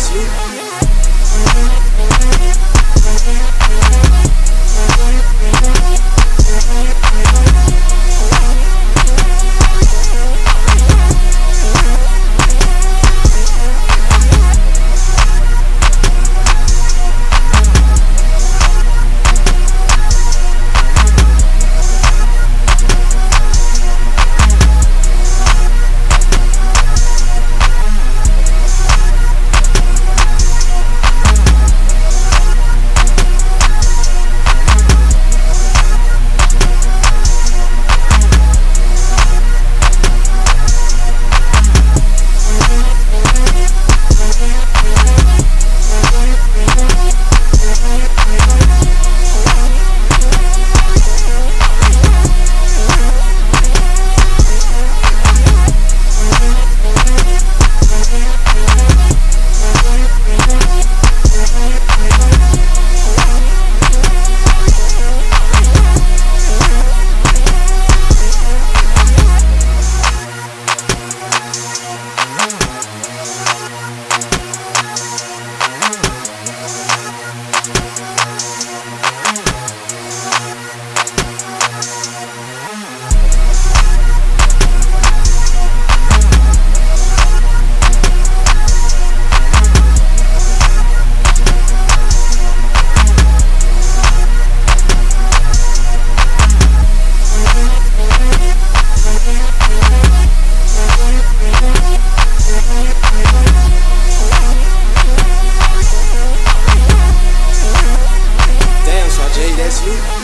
sleep. You.